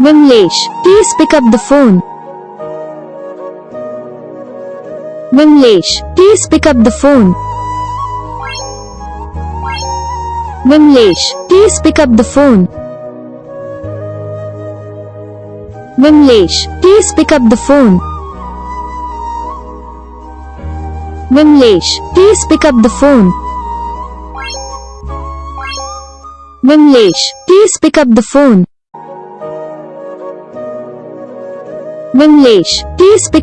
Vimlesh, please pick up the phone. Vimlesh, please pick up the phone. Vimlesh, please pick up the phone. Vimlesh, please pick up the phone. Vimlesh, please pick up the phone. Vimlesh, please pick up the phone. Vimlesh please pick